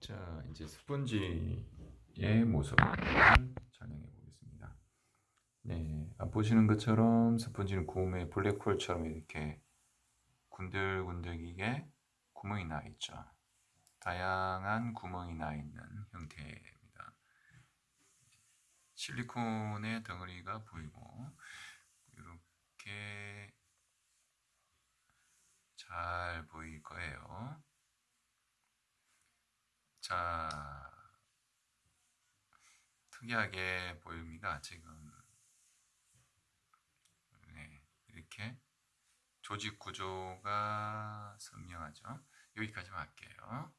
자, 이제 스펀지의 모습을 촬영해 보겠습니다. 네, 아, 보시는 것처럼 스펀지는 구음의 블랙홀처럼 이렇게 군들군들하게 구멍이 나 있죠. 다양한 구멍이 나 있는 형태입니다. 실리콘의 덩어리가 보이고 이렇게 잘 보일 거예요. 자, 특이하게 보입니다. 지금 네, 이렇게 조직 구조가 선명하죠. 여기까지만 할게요.